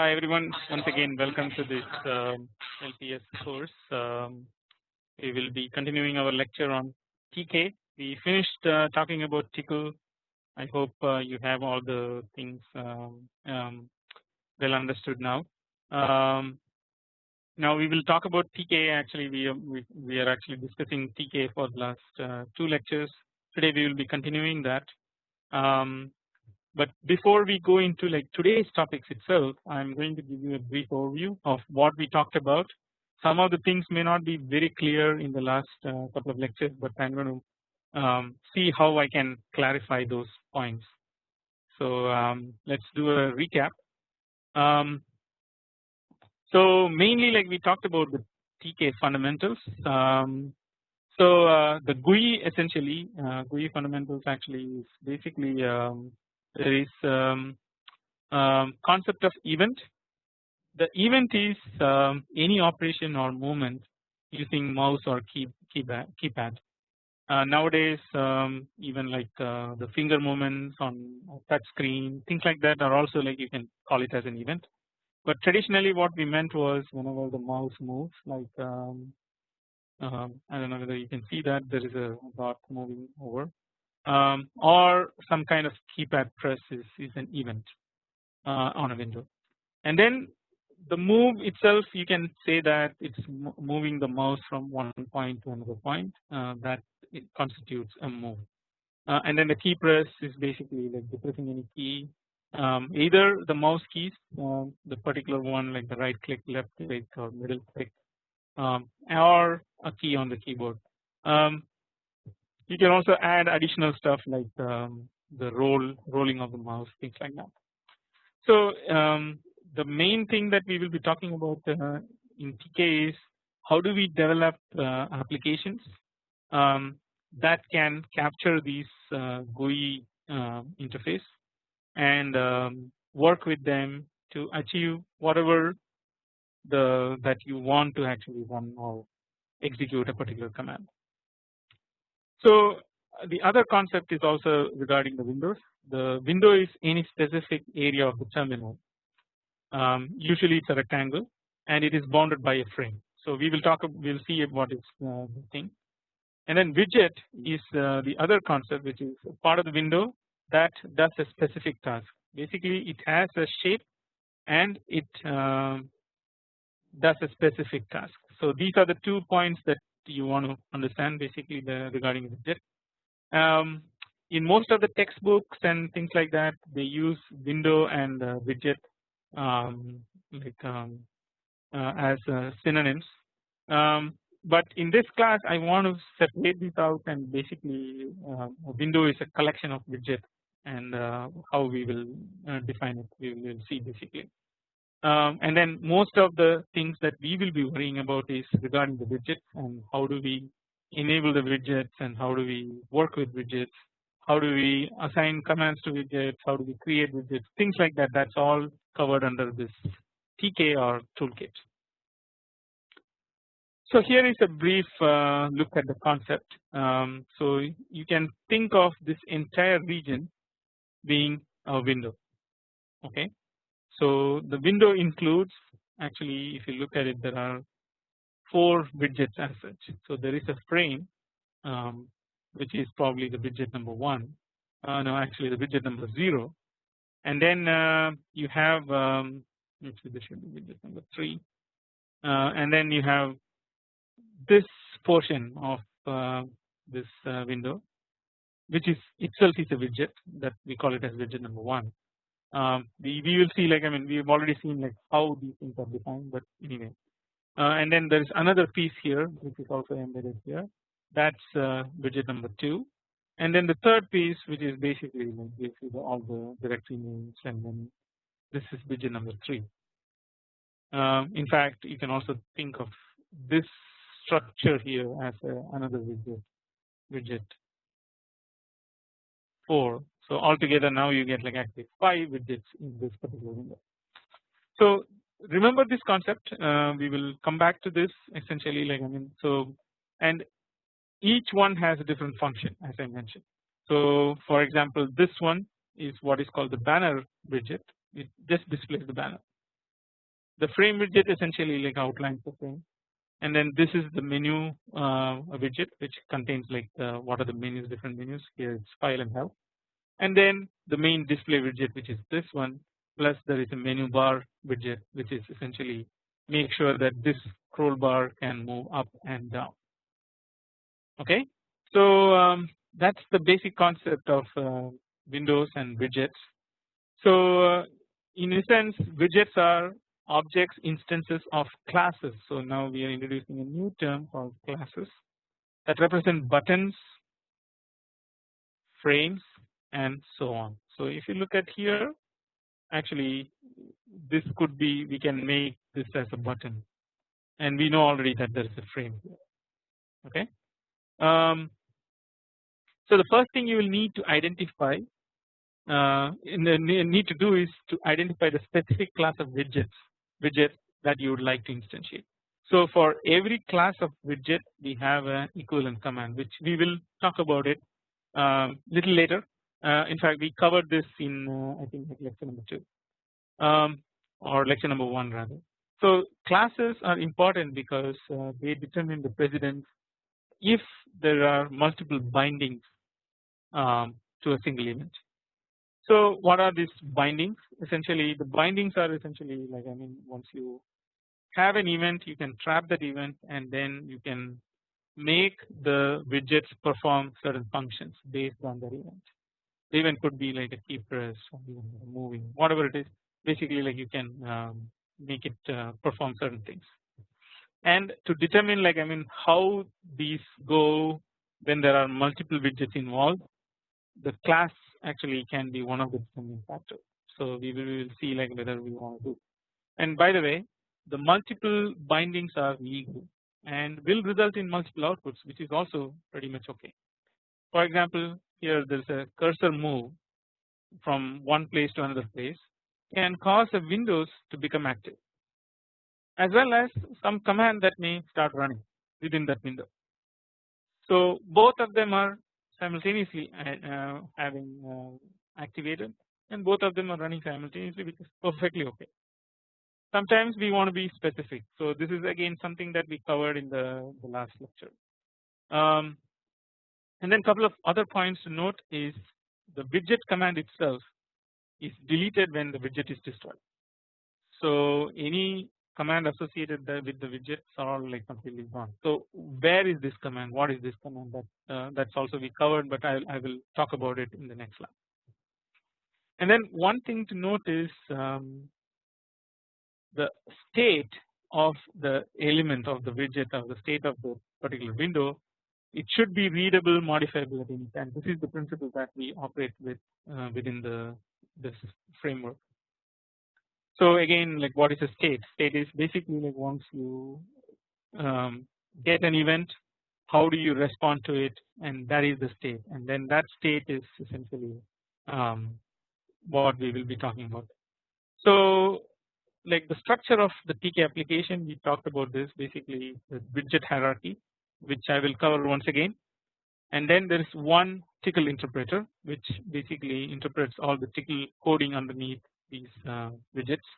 Hi everyone once again welcome to this um, LPS course. Um, we will be continuing our lecture on TK. We finished uh, talking about Tcl. I hope uh, you have all the things um, um well understood now. Um, now we will talk about TK actually we, we, we are actually discussing TK for the last uh, two lectures. Today we will be continuing that. Um, but before we go into like today's topics itself, I'm going to give you a brief overview of what we talked about. Some of the things may not be very clear in the last uh, couple of lectures, but I'm going to um, see how I can clarify those points. So um, let's do a recap. Um, so mainly like we talked about the TK fundamentals. Um, so uh, the GUI essentially uh, GUI fundamentals actually is basically um, there is um, um, concept of event. The event is um, any operation or movement using mouse or key keypad. keypad. Uh, nowadays, um, even like uh, the finger movements on touch screen, things like that are also like you can call it as an event. But traditionally, what we meant was whenever the mouse moves, like um, uh, I don't know whether you can see that there is a dot moving over um, or some kind of keypad press is, is an event uh, on a window. And then the move itself you can say that it's moving the mouse from one point to another point uh, that it constitutes a move. Uh, and then the key press is basically like depressing any key um, either the mouse keys um, the particular one like the right click left click or middle click um, or a key on the keyboard. Um, you can also add additional stuff like um, the roll rolling of the mouse things like that. So um, the main thing that we will be talking about uh, in TK is how do we develop uh, applications um, that can capture these uh, GUI uh, interface and um, work with them to achieve whatever the that you want to actually run or execute a particular command. So the other concept is also regarding the windows. The window is any specific area of the terminal. Um, usually it's a rectangle and it is bounded by a frame. So we will talk. We'll see what is uh, the thing. And then widget is uh, the other concept which is part of the window that does a specific task. Basically, it has a shape and it uh, does a specific task. So these are the two points that you want to understand basically the regarding widget. Um, in most of the textbooks and things like that they use window and uh, widget um, like um, uh, as uh, synonyms. Um, but in this class I want to separate this out and basically uh, window is a collection of widget and uh, how we will uh, define it we will see basically. Um, and then most of the things that we will be worrying about is regarding the widgets and how do we enable the widgets and how do we work with widgets how do we assign commands to widgets how do we create widgets things like that that's all covered under this TK or toolkit. So here is a brief uh, look at the concept. Um, so you can think of this entire region being a window okay so the window includes actually if you look at it there are four widgets as such. So there is a frame um, which is probably the widget number one uh, no actually the widget number zero. And then uh, you have um, actually this should be widget number three. Uh, and then you have this portion of uh, this uh, window which is itself is a widget that we call it as widget number one um, we, will see like I mean we have already seen like how these things are defined but anyway. Uh, and then there is another piece here which is also embedded here. That's uh, widget number 2 and then the third piece which is basically like basically all the directory names and then this is widget number 3 um, in fact you can also think of this structure here as a, another widget widget 4 so altogether now you get like actually 5 widgets in this particular window. So remember this concept uh, we will come back to this essentially like I mean so and each one has a different function as I mentioned. So for example this one is what is called the banner widget. It just displays the banner. The frame widget essentially like outlines the frame. And then this is the menu uh, widget which contains like the, what are the menus different menus. Here it's file and help and then the main display widget which is this one plus there is a menu bar widget which is essentially make sure that this scroll bar can move up and down. Okay? So um, that's the basic concept of uh, windows and widgets. So uh, in a sense widgets are objects instances of classes. So now we are introducing a new term called classes that represent buttons, frames and so on. So if you look at here actually this could be we can make this as a button and we know already that there is a frame okay. Um, so the first thing you will need to identify uh, need to do is to identify the specific class of widgets widget that you would like to instantiate. So for every class of widget we have an equivalent command which we will talk about it um, little later. Uh, in fact we covered this in uh, I think lecture number 2 um, or lecture number 1 rather. So classes are important because uh, they determine the precedence if there are multiple bindings um, to a single event. So what are these bindings? Essentially the bindings are essentially like I mean once you have an event you can trap that event and then you can make the widgets perform certain functions based on that event. The event could be like a key press moving whatever it is basically like you can um, make it uh, perform certain things. And to determine like I mean how these go when there are multiple widgets involved the class actually can be one of the determining factors. So we will, see like whether we want to. And by the way, the multiple bindings are legal and will result in multiple outputs, which is also pretty much okay. For example, here there is a cursor move from one place to another place can cause a Windows to become active as well as some command that may start running within that window. So both of them are simultaneously uh, having uh, activated and both of them are running simultaneously which is perfectly okay. Sometimes we want to be specific so this is again something that we covered in the, the last lecture. Um, and then couple of other points to note is the widget command itself is deleted when the widget is destroyed. So any command associated with the widgets are all like completely gone. So where is this command? What is this command? That uh, that's also we covered, but I, I will talk about it in the next slide. And then one thing to note is um, the state of the element of the widget or the state of the particular window. It should be readable, any time. This is the principle that we operate with uh, within the this framework. So again like what is a state? State is basically like once you um, get an event how do you respond to it and that is the state and then that state is essentially um, what we will be talking about. So like the structure of the TK application we talked about this basically the widget hierarchy which I will cover once again and then there is one Tcl interpreter which basically interprets all the Tcl coding underneath these uh, widgets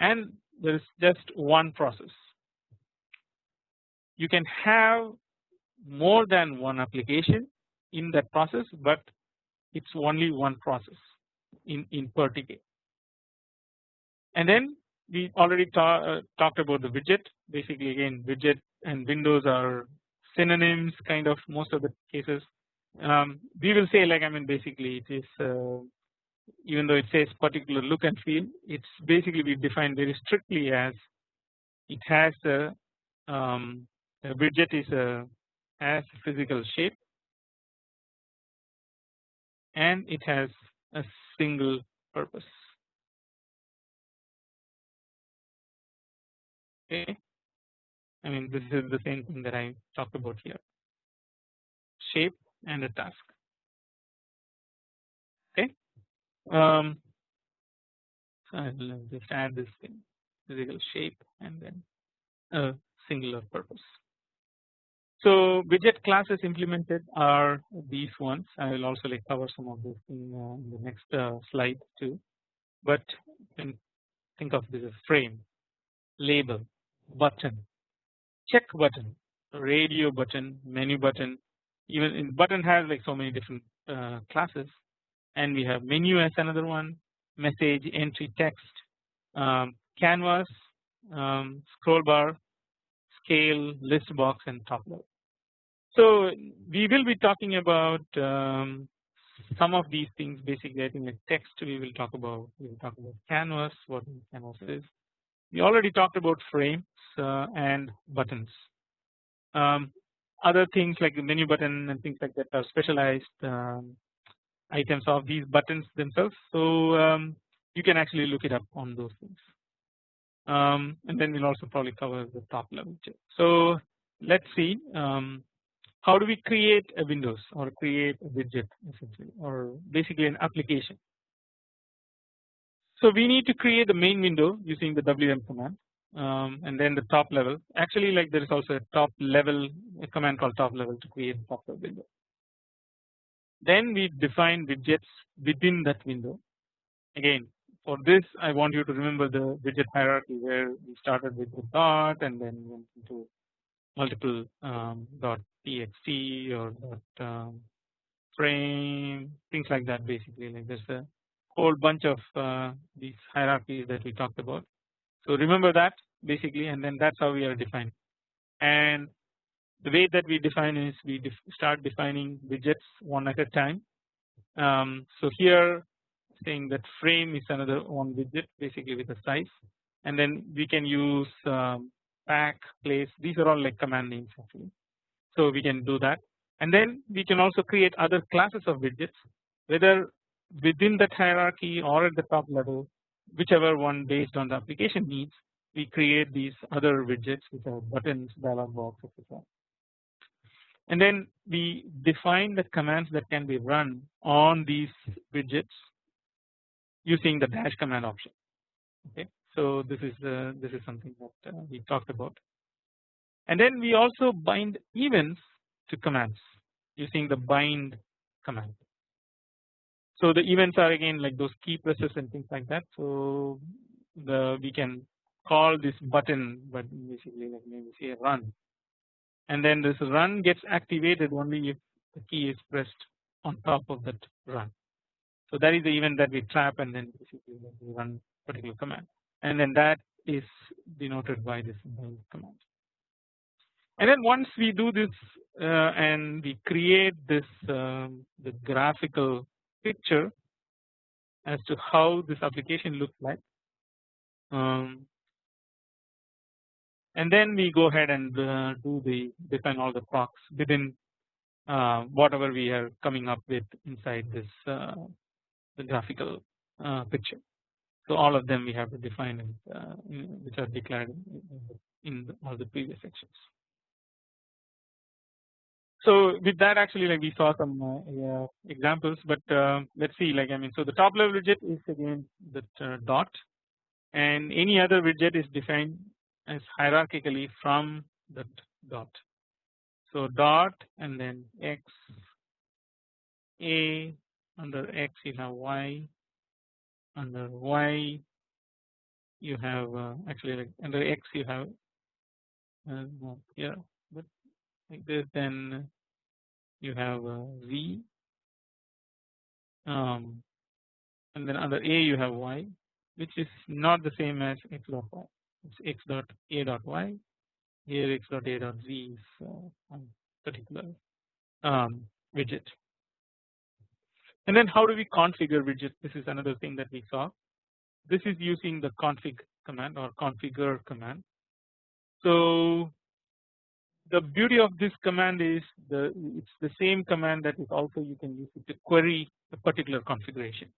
and there is just one process. You can have more than one application in that process but it's only one process in, in per TK. And then we already ta uh, talked about the widget basically again widget and windows are synonyms kind of most of the cases. Um, we will say like I mean basically it is uh, even though it says particular look and feel it's basically we define very strictly as it has a, um, a widget is a has physical shape and it has a single purpose. Okay I mean this is the same thing that I talked about here shape and a task okay um, so I will just add this thing physical shape and then a singular purpose. So widget classes implemented are these ones. I will also like cover some of this in, uh, in the next uh, slide too. But think of this as frame. label button check button radio button menu button. Even in button has like so many different uh, classes. And we have menu as another one message entry text um, canvas um, scroll bar scale list box and top level. So we will be talking about um, some of these things basically. I think like text we will talk about. We will talk about canvas what canvas is we already talked about frames uh, and buttons. Um, other things like the menu button and things like that are specialized um, items of these buttons themselves. So um, you can actually look it up on those things. Um, and then we'll also probably cover the top level so let's see um, how do we create a Windows or create a widget essentially or basically an application. So we need to create the main window using the WM command um, and then the top level. Actually like there is also a top level a command called top level to create top level window. Then we define widgets within that window. Again for this I want you to remember the widget hierarchy where we started with the dot and then went into multiple um, dot txt or dot um, frame things like that basically. Like a whole bunch of uh, these hierarchies that we talked about. So remember that basically and then that's how we are defined and the way that we define is we def start defining widgets one at a time. Um, so here saying that frame is another one widget basically with a size and then we can use um, pack place these are all like command names actually. So we can do that and then we can also create other classes of widgets whether within that hierarchy or at the top level whichever one based on the application needs we create these other widgets which are buttons dialog box etc and then we define the commands that can be run on these widgets using the dash command option. Okay? So this is this is something that uh, we talked about. And then we also bind events to commands using the bind command so the events are again like those key presses and things like that. So the we can call this button but basically like maybe say run. And then this run gets activated only if the key is pressed on top of that run. So that is the event that we trap and then basically we run particular command. And then that is denoted by this command. And then once we do this uh, and we create this um, the graphical picture as to how this application looks like um, and then we go ahead and uh, do the define all the procs within uh, whatever we are coming up with inside this uh, the graphical uh, picture. So all of them we have to define in, uh, which are declared in, in all the previous sections. So with that actually like we saw some uh, examples but uh, let's see like I mean so the top level widget is again the uh, dot and any other widget is defined as hierarchically from that dot. So dot and then x a under x you have y under y you have uh, actually like under x you have uh, yeah but like this then you have z um, and then under a you have y which is not the same as x dot y it's x dot a dot y here x dot a dot z is uh, particular um, widget and then how do we configure widgets? This is another thing that we saw. This is using the config command or configure command. So the beauty of this command is the it's the same command that is also you can use it to query a particular configuration.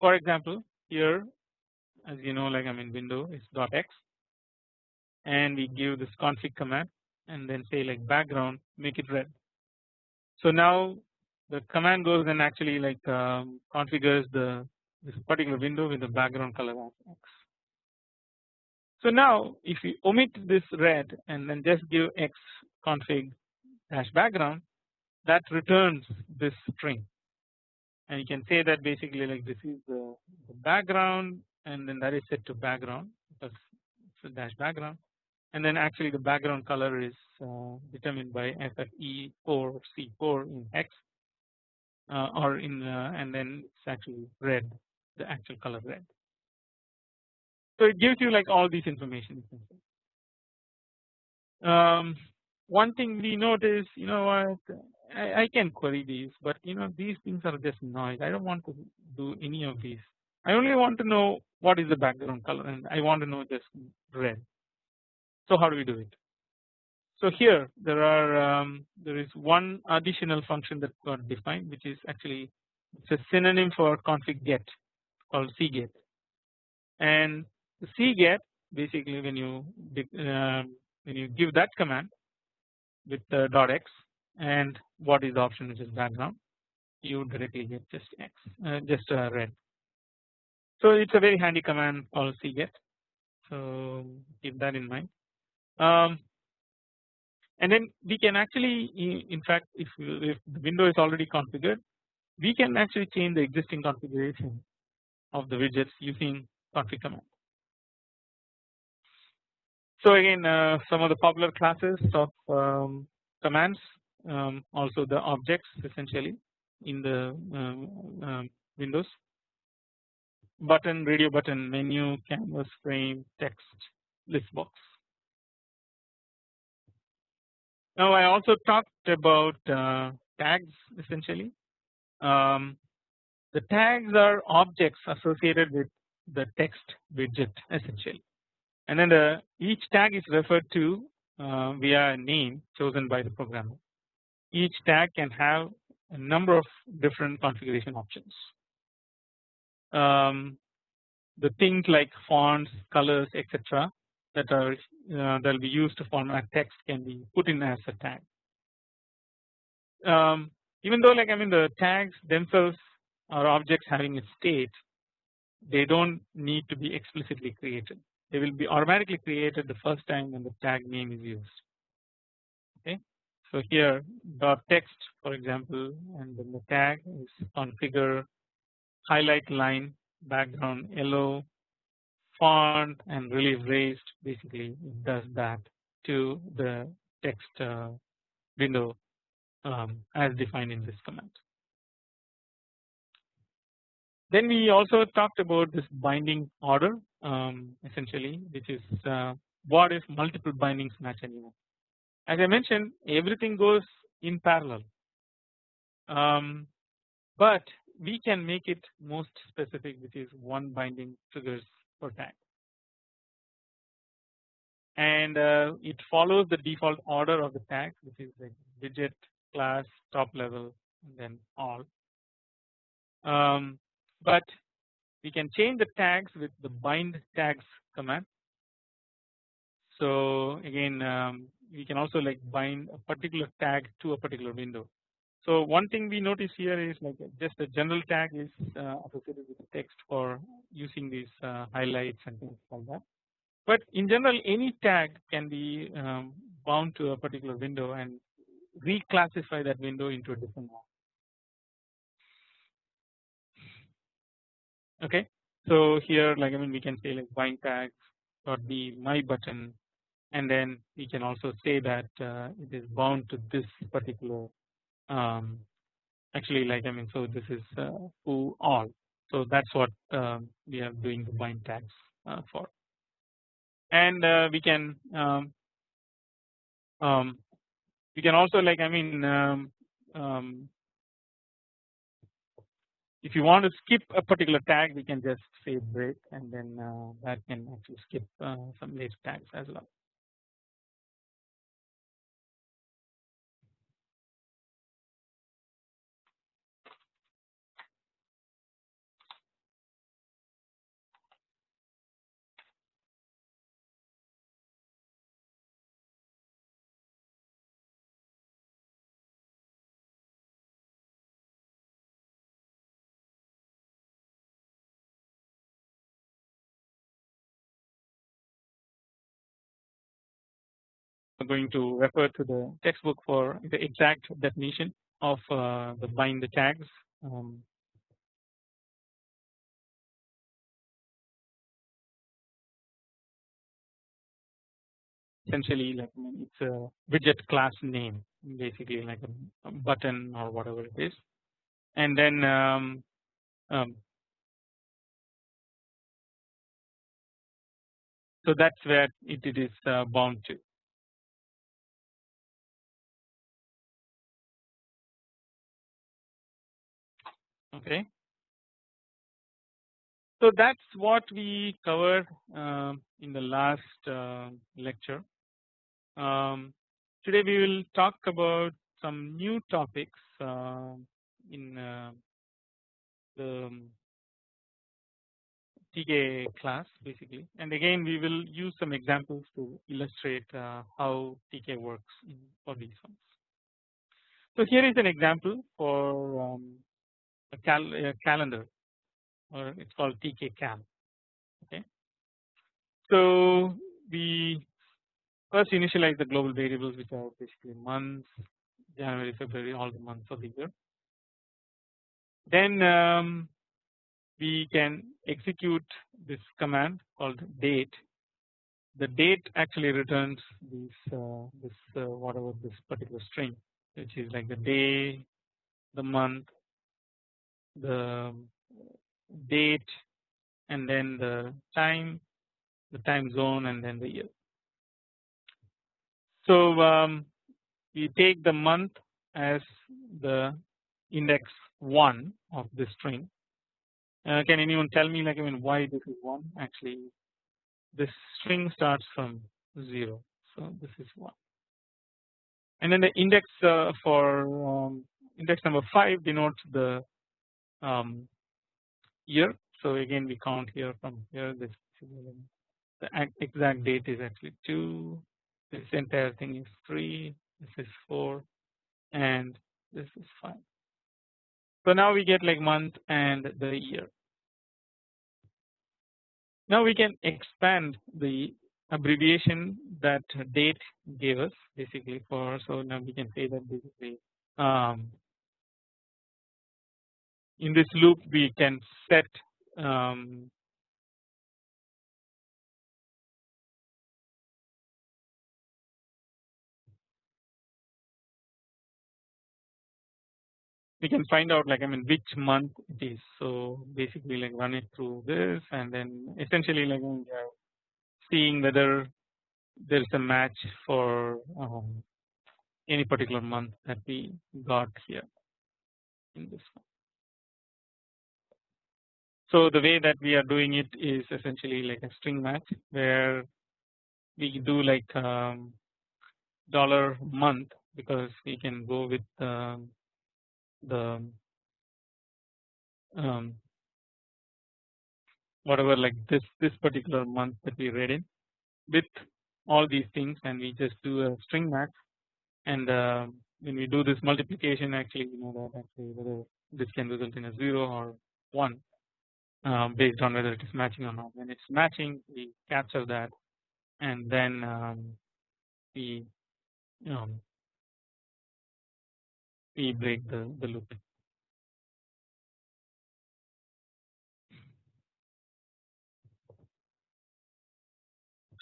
For example, here as you know like I'm in window is .x and we give this config command and then say like background make it red. So now the command goes and actually like um, configures the this particular window with the background color as X. So now if we omit this red and then just give X config dash background that returns this string and you can say that basically like this is the, background and then that is set to background dash background and then actually the background color is uh, determined by FFE4 C4 in X uh, or in uh, and then it's actually red the actual color red. So it gives you like all these information. Um, one thing we notice you know what I, I can query these but you know these things are just noise I don't want to do any of these I only want to know what is the background color and I want to know just red. So how do we do it? So here there are um, there is one additional function that got defined which is actually it's a synonym for config get called cget and the cget basically when you uh, when you give that command with the dot x and what is the option which is background you directly get just x uh, just uh, red so it's a very handy command called cget. So keep that in mind. Um, and then we can actually, in fact, if if the window is already configured, we can actually change the existing configuration of the widgets using config command. So again, uh, some of the popular classes of um, commands, um, also the objects essentially in the um, um Windows button, radio button, menu, canvas, frame, text, list box. Now I also talked about uh, tags essentially. Um, the tags are objects associated with the text widget essentially and then the each tag is referred to uh, via a name chosen by the programmer. Each tag can have a number of different configuration options um, the things like fonts, colors, etc. that are uh, that will be used to format text can be put in as a tag. Um, even though like I mean the tags themselves are objects having a state, they don't need to be explicitly created. They will be automatically created the first time when the tag name is used. Okay, so here dot text for example, and then the tag is configure highlight line background yellow font and relief raised basically it does that to the text uh, window um, as defined in this command. Then we also talked about this binding order um, essentially which is uh, what if multiple bindings match anymore. As I mentioned everything goes in parallel. Um, but we can make it most specific which is one binding triggers per tag and uh, it follows the default order of the tags which is like widget class top level and then all. Um, but we can change the tags with the bind tags command so again um, we can also like bind a particular tag to a particular window so one thing we notice here is like just a general tag is uh, associated with the text for using these uh, highlights and things like that. But in general any tag can be um, bound to a particular window and reclassify that window into a different one. Okay, so here like I mean we can say like bind tags dot be my button. And then we can also say that uh, it is bound to this particular um, actually like I mean so this is uh, who all. So that's what um, we are doing the bind tags uh, for. And uh, we can um, um, we can also like I mean um, um, if you want to skip a particular tag we can just say break and then uh, that can actually skip uh, some list tags as well. Going to refer to the textbook for the exact definition of uh, the bind the tags. Um, essentially like it's a widget class name basically like a, a button or whatever it is and then um, um, so that's where it, it is uh, bound to okay. So that's what we covered uh, in the last uh, lecture. Um, today we will talk about some new topics uh, in the TK class basically. And again we will use some examples to illustrate uh, how TK works for these ones. So here is an example for um, cal calendar or it's called TK cal okay. So we first initialize the global variables which are basically months January February all the months of the year then um, we can execute this command called date the date actually returns this uh, this uh, whatever this particular string which is like the day the month the date and then the time the time zone and then the year. So um, we take the month as the index 1 of this string. Uh, can anyone tell me like I mean why this is 1 actually this string starts from 0 so this is 1 and then the index uh, for um, index number 5 denotes the um, year. So again we count here from here this the exact date is actually 2 this entire thing is 3 this is 4 and this is 5. So now we get like month and the year. Now we can expand the abbreviation that date gave us basically for so now we can say that basically um, in this loop we can set um, we can find out like I mean which month it is so basically like run it through this and then essentially like we are seeing whether there is a match for um, any particular month that we got here in this one. So the way that we are doing it is essentially like a string match where we do like um, dollar month because we can go with the um, whatever like this this particular month that we read in with all these things and we just do a string match. And uh, when we do this multiplication actually you know that actually whether this can result in a 0 or 1 um, based on whether it is matching or not. When it's matching, we capture that, and then um, we um, we break the the loop.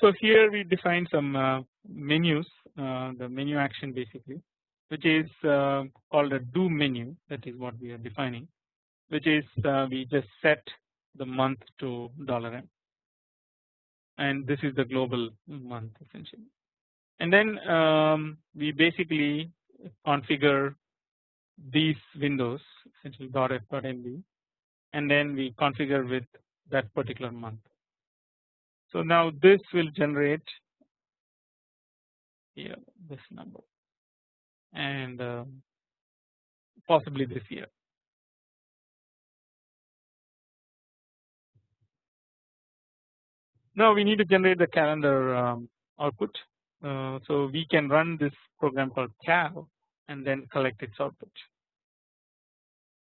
So here we define some uh, menus, uh, the menu action basically, which is uh, called a do menu. That is what we are defining, which is uh, we just set the month to dollar m and this is the global month essentially and then um, we basically configure these windows essentially dot f dot mb and then we configure with that particular month. So now this will generate here this number and uh, possibly this year. Now we need to generate the calendar um, output. Uh, so we can run this program called cal and then collect its output.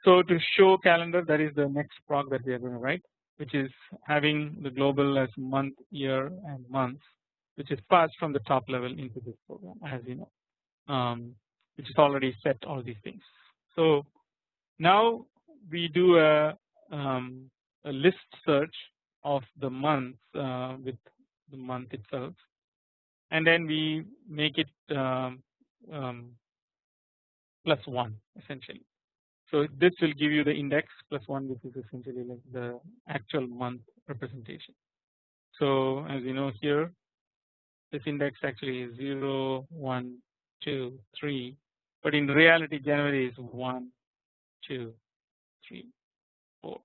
So to show calendar that is the next prog that we are going to write which is having the global as month, year and months which is passed from the top level into this program as you know um, which is already set all these things. So now we do a, um, a list search of the month uh, with the month itself and then we make it um, um, plus 1 essentially. So this will give you the index plus 1 which is essentially like the actual month representation. So as you know here this index actually is 0, 1, 2, 3 but in reality January is 1, 2, 3, 4.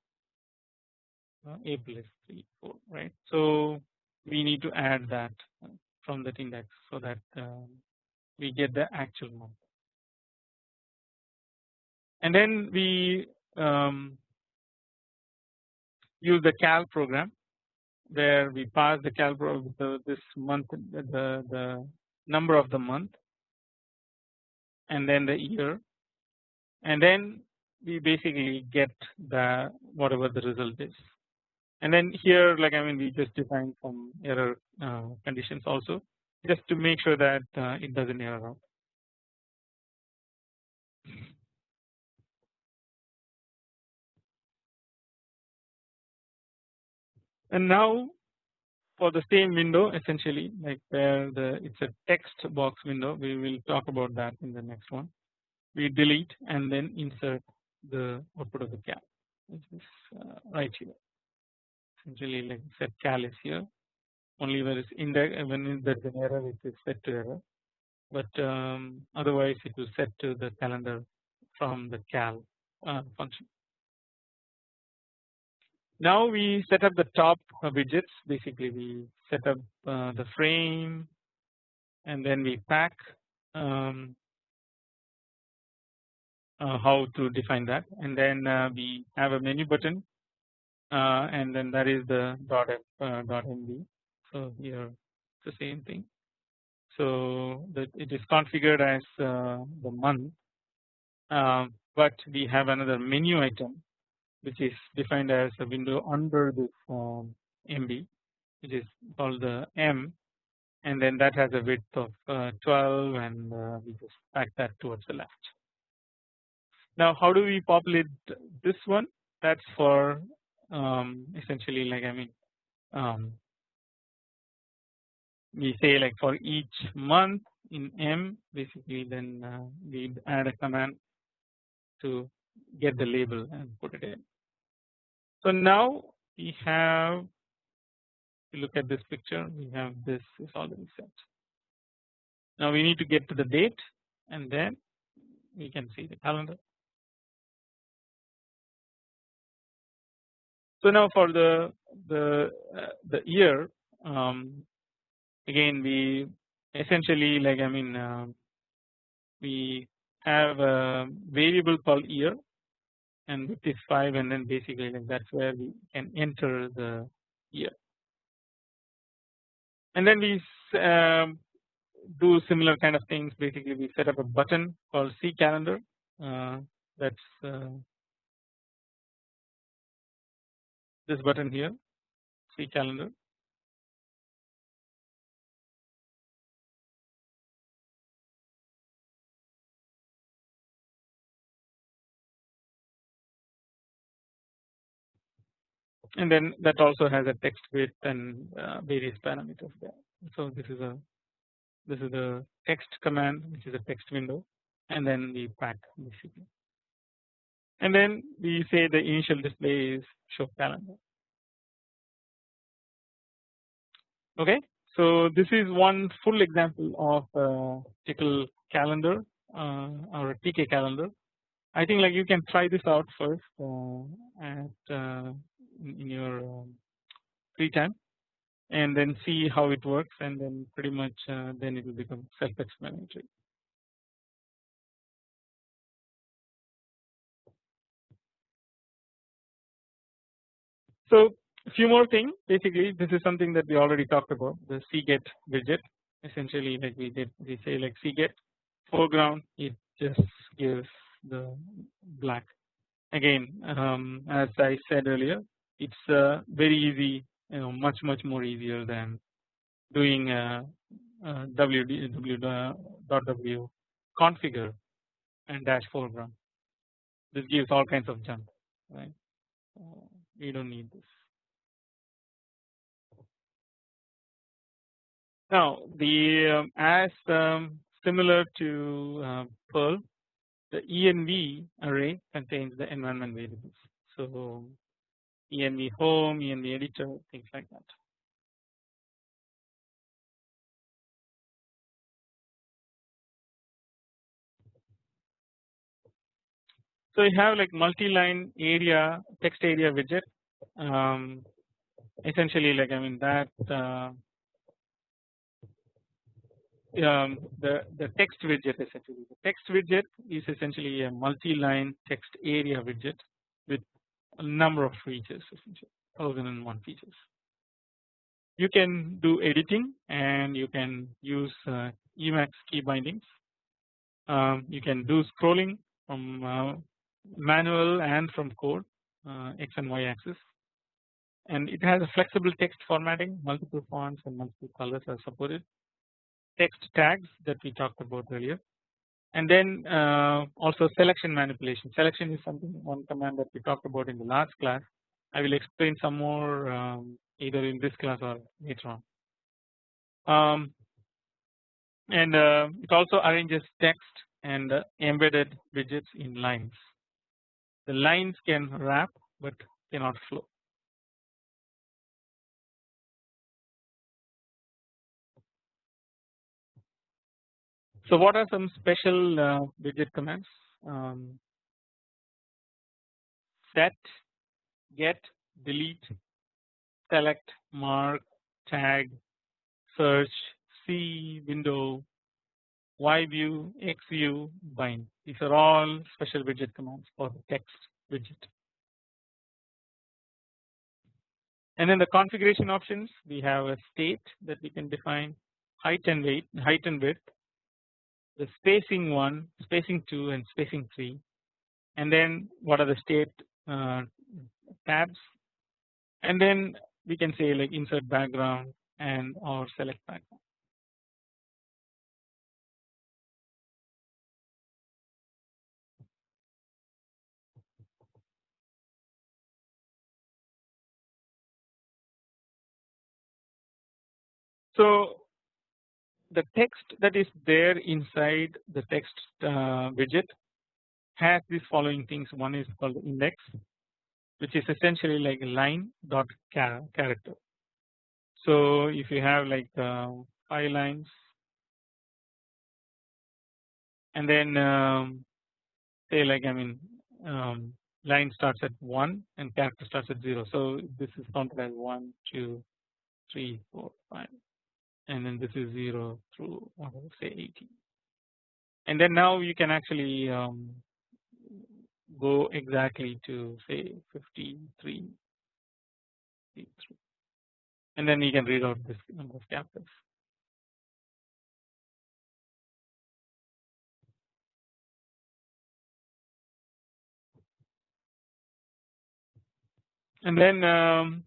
Uh, April is 3, 4 right. So we need to add that from that index so that um, we get the actual month. And then we um, use the cal program where we pass the cal the, this month the, the number of the month and then the year and then we basically get the whatever the result is and then here like I mean we just define some error uh, conditions also just to make sure that uh, it doesn't error out. And now for the same window essentially like where the it's a text box window we will talk about that in the next one. We delete and then insert the output of the cal which is uh, right here essentially like set cal is here only when it's in index when there's an error it is set to error but um, otherwise it will set to the calendar from the cal uh, function. Now we set up the top widgets. Basically we set up uh, the frame and then we pack um, uh, how to define that. And then uh, we have a menu button and then that is the dot f uh, dot mb. So here it's the same thing. So that it is configured as uh, the month, uh, but we have another menu item which is defined as a window under this um, MB, which is called the M, and then that has a width of uh, 12, and uh, we just pack that towards the left. Now, how do we populate this one? That's for um, essentially like I mean um, we say like for each month in M basically then uh, we add a command to get the label and put it in. So now we have look at this picture we have this is already set. Now we need to get to the date and then we can see the calendar So now for the the uh, the year um, again we essentially like I mean uh, we have a variable called year and it is 5 and then basically like that's where we can enter the year. And then we um, do similar kind of things. Basically we set up a button called see calendar uh, that's this button here see calendar and then that also has a text width and uh, various parameters there. So this is a this is the text command which is a text window and then we pack basically and then we say the initial display is show calendar. Okay, so this is one full example of uh, Tcl calendar uh, or a TK calendar. I think like you can try this out first uh, at uh, in your um, free time and then see how it works and then pretty much uh, then it will become self-explanatory. So a few more things basically this is something that we already talked about the cget widget. Essentially like we did we say like cget foreground it just gives the black. Again um, as I said earlier it's uh, very easy you know much much more easier than doing uh, uh, www configure and dash foreground. This gives all kinds of junk right we don't need this Now the um, as um, similar to uh, Perl, the env array contains the environment variables. So env home, env editor, things like that. So you have like multi-line area text area widget. Um, essentially, like I mean that uh, um, the the text widget essentially the text widget is essentially a multi-line text area widget with a number of features essentially thousand and one features. You can do editing and you can use uh, Emacs key bindings. Um, you can do scrolling from uh, manual and from code uh, x and y axis. And it has a flexible text formatting. Multiple fonts and multiple colors are supported. Text tags that we talked about earlier. And then uh, also selection manipulation. Selection is something one command that we talked about in the last class. I will explain some more um, either in this class or later on. Um, and uh, it also arranges text and uh, embedded widgets in lines the lines can wrap but cannot flow. So what are some special uh, widget commands? Um, set, get, delete, select, mark, tag, search, see, window, Y view, X view, bind. These are all special widget commands for the text widget. And then the configuration options we have a state that we can define height and weight, height and width, the spacing one, spacing two, and spacing three, and then what are the state uh, tabs, and then we can say like insert background and or select background. So the text that is there inside the text uh, widget has these following things. One is called index, which is essentially like line dot character. So if you have like uh, five lines, and then um, say like I mean um, line starts at one and character starts at zero. So this is counted as one, two, three, four, five, and then this is 0 through say 80 and then now you can actually um, go exactly to say 53 and then you can read out this number of characters. And then um,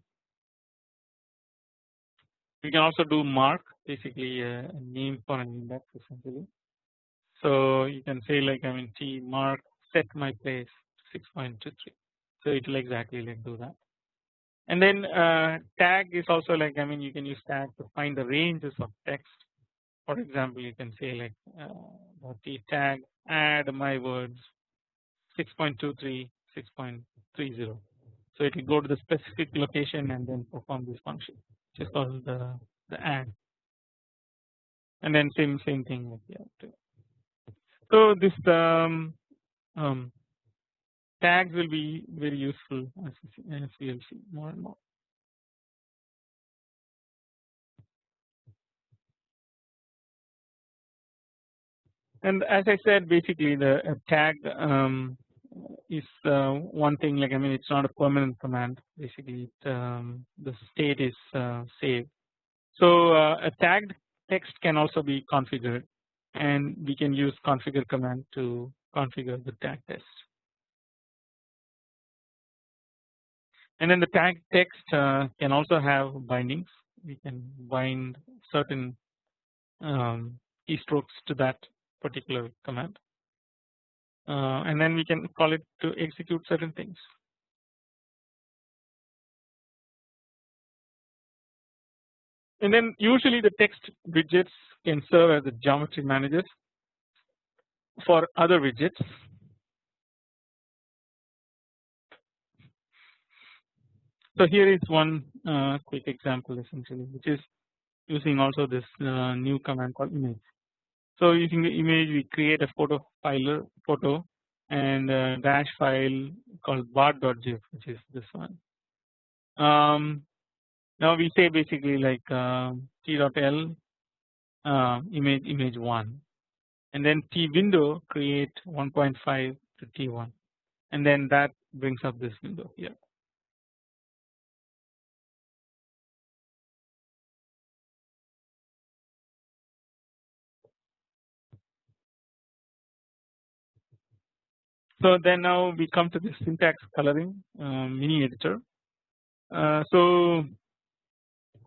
we can also do mark basically a, name for an index essentially. So you can say like I mean T mark set my place 6.23. So it will exactly like do that. And then uh, tag is also like I mean you can use tag to find the ranges of text. For example, you can say like uh, T tag add my words 6.23 6.30. So it will go to the specific location and then perform this function is called the the add and then same same thing with other. So this um, um, tags will be very useful as, as we will see more and more. And as I said, basically the tag um, is uh, one thing. Like I mean, it's not a permanent command. Basically, it, um, the state is uh, saved. So uh, a tagged text can also be configured and we can use configure command to configure the tag test. And then the tag text uh, can also have bindings. We can bind certain um, keystrokes to that particular command, uh, and then we can call it to execute certain things. And then usually the text widgets can serve as the geometry managers for other widgets. So here is one uh, quick example essentially which is using also this uh, new command called image. So using the image we create a photo file photo and a dash file called bar.gif which is this one. Um, now we say basically like uh, t.l uh, image image 1 and then t window create 1.5 to t1 and then that brings up this window here. So then now we come to the syntax coloring uh, mini editor. Uh, so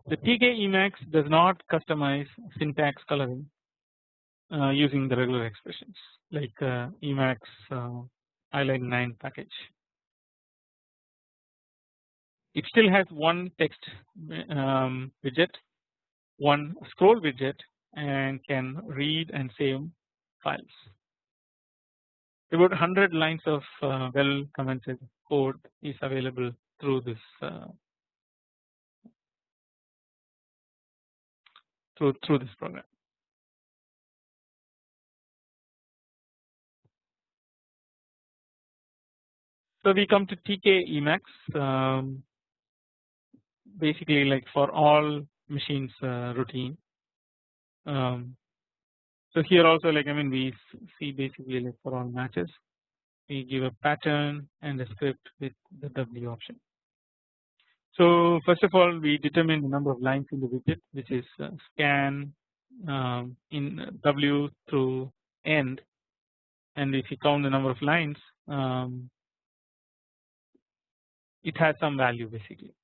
the TK Emacs does not customize syntax coloring uh, using the regular expressions like uh, Emacs uh, Highline 9 package. It still has one text um, widget, one scroll widget and can read and save files about 100 lines of uh, well commented code is available through this through through this program. So we come to TK Emacs um, basically like for all matches uh, routine. Um, so here also like I mean we see basically like for all matches we give a pattern and a script with the W option. So first of all we determine the number of lines in the widget which is uh, scan um, in W through end and if you count the number of lines um, it has some value basically.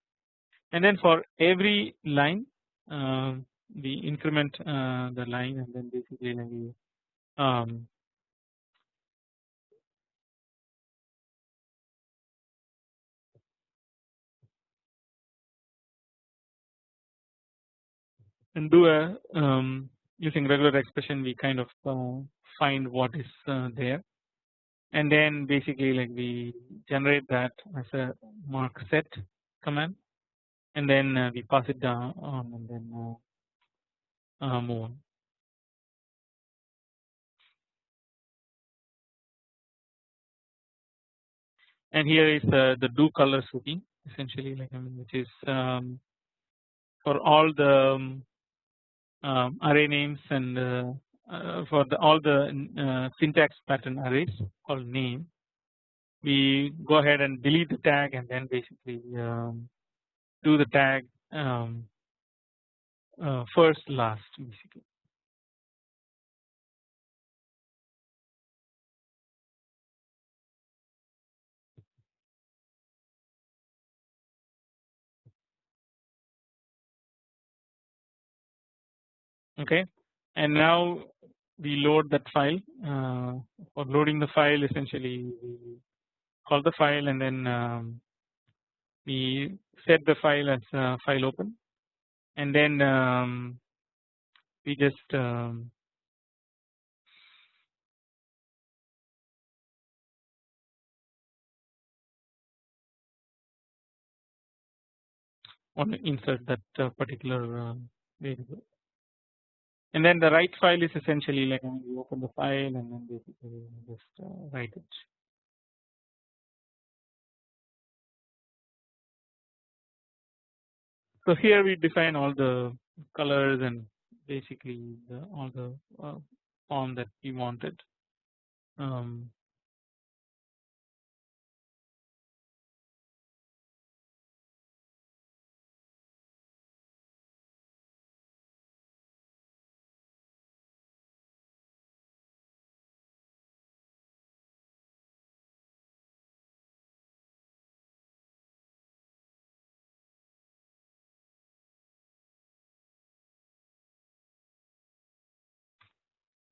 And then for every line um, we increment uh, the line and then basically we um, and do a um, using regular expression we kind of uh, find what is uh, there and then basically like we generate that as a mark set command and then uh, we pass it down on and then uh, uh, move on. And here is uh, the do colors routine essentially like I mean which is um, for all the um, um, array names and uh, uh, for the all the uh, syntax pattern arrays called name we go ahead and delete the tag and then basically um, do the tag um, uh, first last basically. Okay, and now we load that file. Uh, for loading the file, essentially we call the file and then um, we set the file as uh, file open and then um, we just um, want to insert that uh, particular uh, variable and then the write file is essentially like when you open the file and then basically just uh, write it So here we define all the colors and basically the, all the uh, form that we wanted. Um,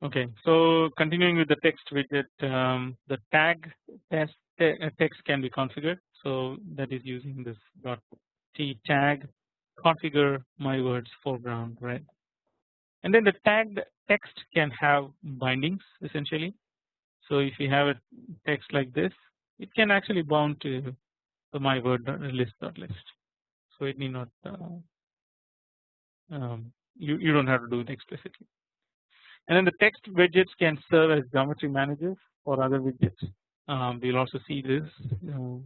Okay, so continuing with the text widget, um, the tag test te uh, text can be configured. So that is using this dot t tag configure my words foreground red and then the tagged text can have bindings essentially. So if you have a text like this it can actually bound to the my word list dot list. So it need not uh, um, you you don't have to do it explicitly. And then the text widgets can serve as geometry managers for other widgets. Um, we'll also see this uh,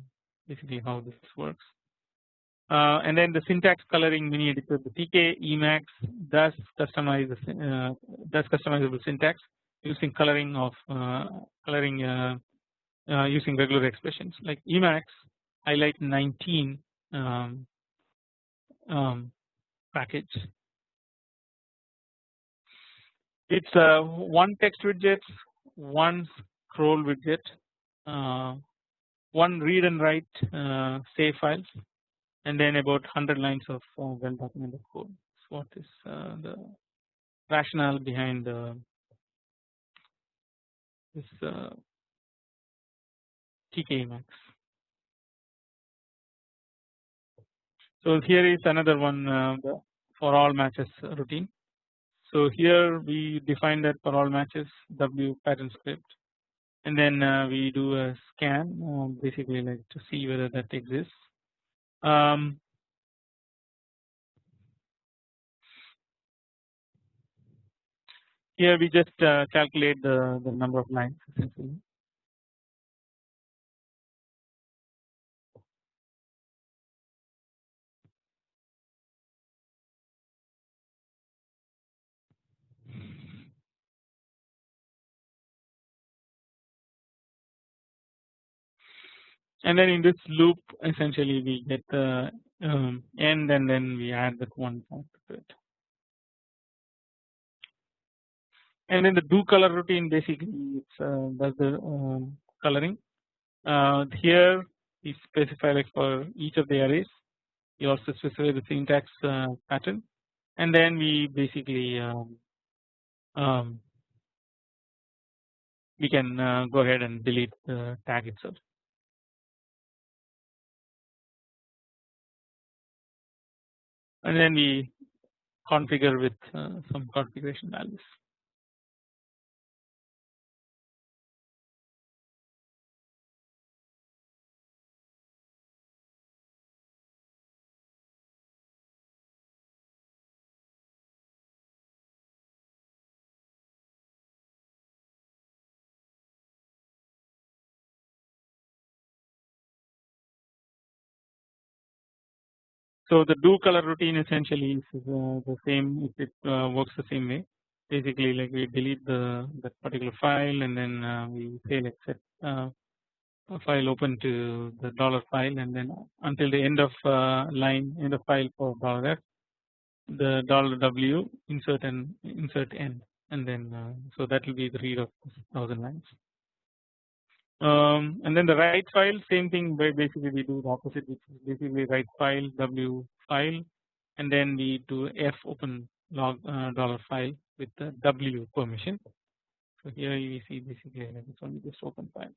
basically how this works. Uh, and then the syntax coloring mini editor the TK Emacs does customize uh, does customizable syntax using coloring of uh, coloring uh, uh, using regular expressions like Emacs highlight 19 um, um, package. It's uh, one text widget, one scroll widget, uh, one read and write uh, save files, and then about 100 lines of uh, well documented code. So what is uh, the rationale behind this uh, TK Emacs. So here is another one for all matches routine. So here we define that for all matches W pattern script and then uh, we do a scan uh, basically like to see whether that exists. Um, here we just uh, calculate the, the number of lines essentially and then in this loop essentially we get the um, end and then we add that one point to it. And then the do color routine basically it's uh, does the um, coloring. Uh, here we specify like for each of the arrays. You also specify the syntax uh, pattern, and then we basically um, um, we can uh, go ahead and delete the tag itself. And then we configure with uh, some configuration values. So the do color routine essentially is uh, the same if it uh, works the same way. Basically like we delete the that particular file and then uh, we say let's set a file open to the dollar file and then until the end of line end of file for dollar the dollar w insert and insert end and then so that will be the read of thousand lines um, and then the write file same thing basically we do the opposite which is basically write file w file and then we do f open log uh, dollar file with the w permission. So here you see basically it's only just open file.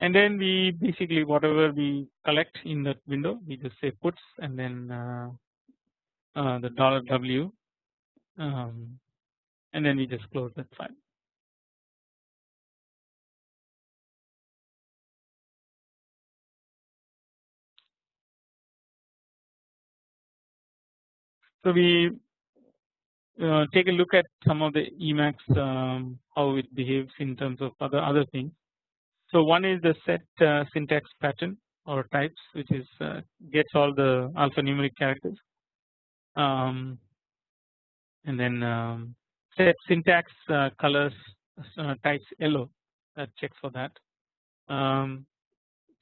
And then we basically whatever we collect in that window we just say puts and then uh, uh, the dollar w um, and then we just close that file. So we uh, take a look at some of the Emacs um, how it behaves in terms of other other things. So one is the set uh, syntax pattern or types which is uh, gets all the alphanumeric characters um, and then um, set syntax uh, colors uh, types yellow that checks for that. Um,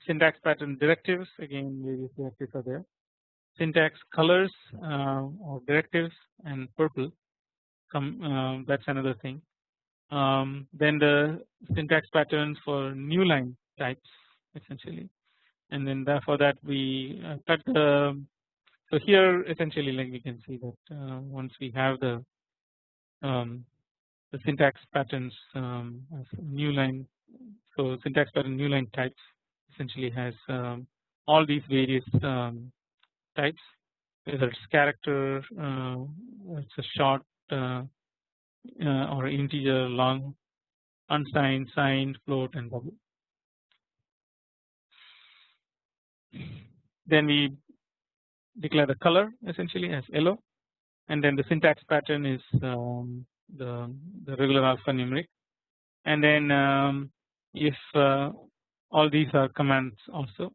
syntax pattern directives again various directives are there syntax colors uh, or directives and purple come uh, that's another thing. Um, then the syntax patterns for new line types essentially and then for that we uh, cut the so here essentially like we can see that uh, once we have the um, the syntax patterns um, new line so syntax pattern new line types essentially has um, all these various um, types. Whether it's character, uh, it's a short uh, uh, or integer, long, unsigned, signed, float, and double. Then we declare the color essentially as yellow, and then the syntax pattern is um, the the regular alphanumeric, and then um, if uh, all these are commands also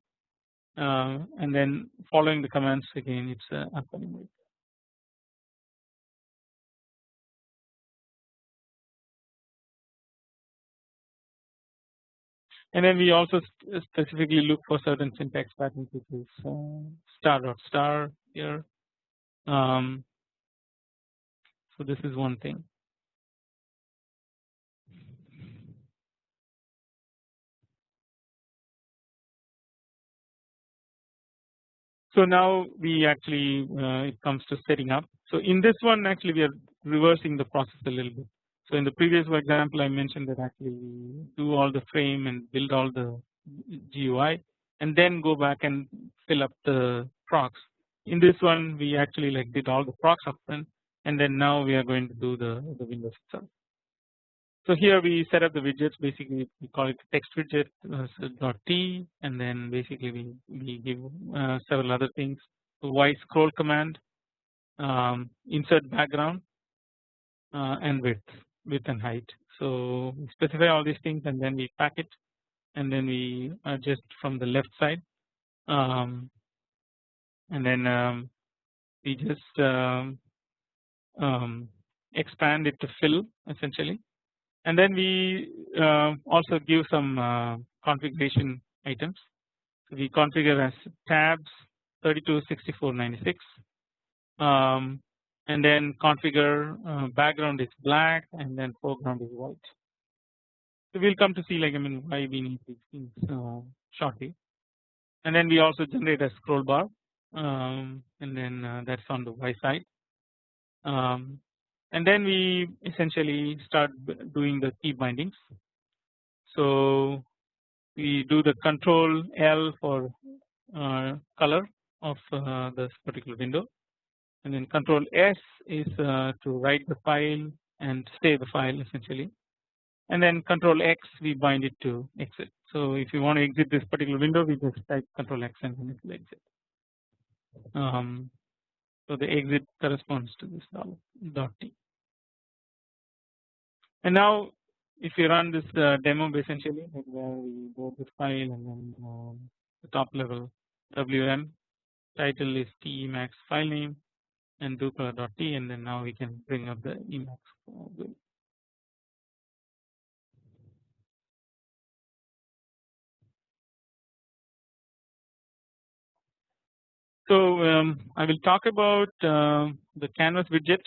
uh, and then following the commands again it's uh, alphanumeric. And then we also specifically look for certain syntax patterns which is uh, star dot star here. Um, so this is one thing. So now we actually uh, it comes to setting up. So in this one actually we are reversing the process a little bit. So in the previous example I mentioned that actually we do all the frame and build all the GUI and then go back and fill up the procs. In this one we actually like did all the procs upfront and then now we are going to do the, the Windows itself. So here we set up the widgets. Basically we call it text widget uh, dot t and then basically we, we give uh, several other things. Y scroll command um, insert background uh, and width width and height. So we specify all these things and then we pack it and then we adjust from the left side. Um, and then um, we just um, um, expand it to fill essentially and then we uh, also give some uh, configuration items. So we configure as tabs 32 64 96 um, and then configure uh, background is black and then foreground is white. So we'll come to see like I mean why we need these things uh, shortly and then we also generate a scroll bar um, and then uh, that's on the Y side um, and then we essentially start doing the key bindings. So we do the control L for uh, color of uh, this particular window and then control S is uh, to write the file and save the file essentially and then control X we bind it to exit. So if you want to exit this particular window we just type control X and then it will exit. Um, so the exit corresponds to this dot T. And now if you run this uh, demo essentially like where we go to file and then um, the top level WM title is T Emacs file name and do do_color.t and then now we can bring up the Emacs So um, I will talk about uh, the canvas widget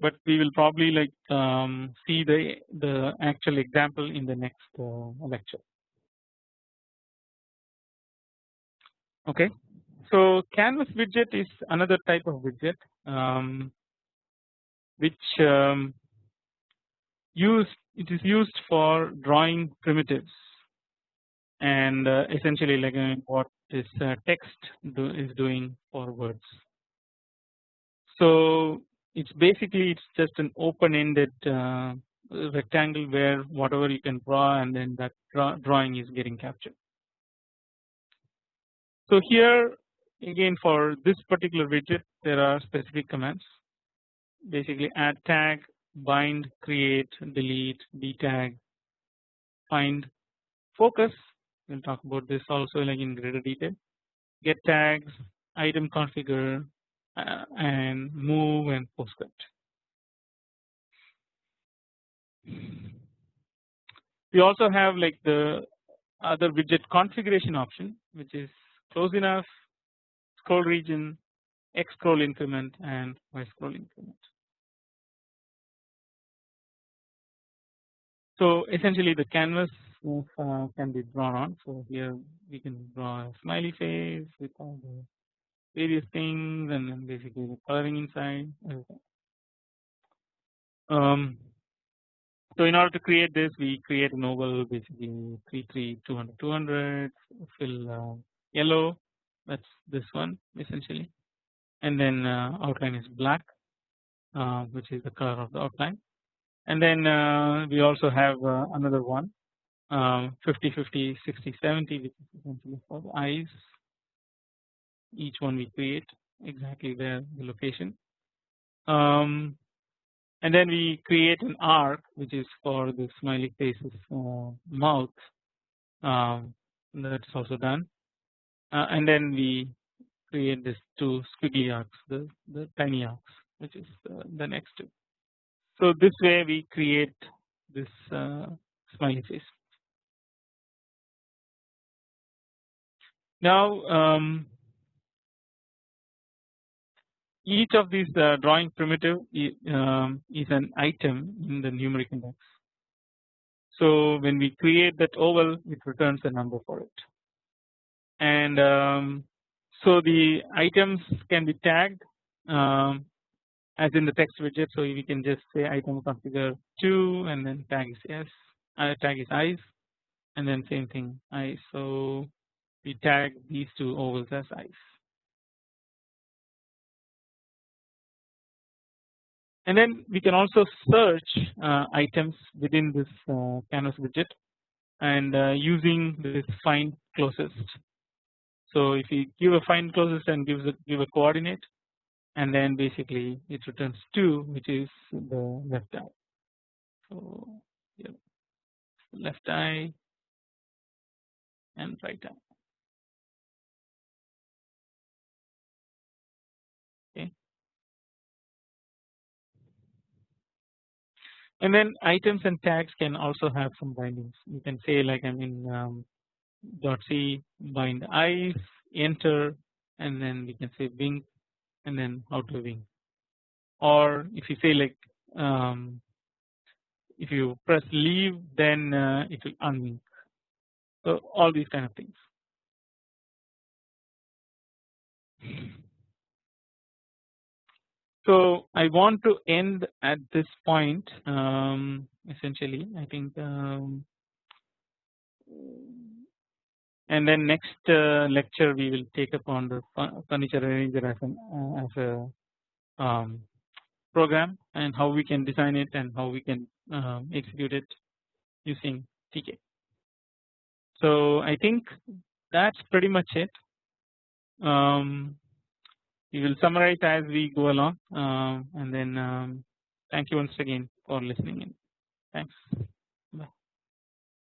but we will probably like um, see the the actual example in the next uh, lecture. Okay, so canvas widget is another type of widget um, which um, used it is used for drawing primitives and uh, essentially like uh, what this uh, text do, is doing for words. So it's basically it's just an open ended uh, rectangle where whatever you can draw and then that draw drawing is getting captured. So here again for this particular widget there are specific commands. Basically add tag bind create delete detag find focus. We will talk about this also like in greater detail. Get tags item configure and move and postscript. We also have like the other widget configuration option which is close enough, scroll region, X scroll increment and Y scroll increment. So essentially the canvas uh, can be drawn on. So here we can draw a smiley face with all the various things and basically the coloring inside um, so in order to create this we create an oval basically 3 3 200 200 fill uh, yellow that's this one essentially. And then uh, outline is black uh, which is the color of the outline. And then uh, we also have uh, another one um, 50 50 60 70 which is essentially for the eyes each one we create exactly where the location um, and then we create an arc which is for the smiley faces uh, mouth um, that's also done uh, and then we create this two squiggly arcs the, the tiny arcs which is uh, the next two. So this way we create this uh, smiley face. Now um, each of these uh, drawing primitive um, is an item in the numeric index. So when we create that oval it returns a number for it. And um, so the items can be tagged um, as in the text widget. So we can just say item configure 2 and then tag is yes uh, tag is eyes and then same thing eyes so we tag these two ovals as eyes and then we can also search uh, items within this uh, canvas widget and uh, using this find closest so if you give a find closest and gives a, give a coordinate and then basically it returns 2 which is the left eye. So left eye and right eye. And then items and tags can also have some bindings. You can say like I mean um, dot c bind i enter and then we can say wink and then how to wink or if you say like um, if you press leave then uh, it will unwink so all these kind of things so I want to end at this point um, essentially I think um, and then next uh, lecture we will take up on the furniture arranger as an uh, as a um, program and how we can design it and how we can um, execute it using TK. So I think that's pretty much it. Um, we will summarize as we go along um, and then um, thank you once again for listening in. Thanks.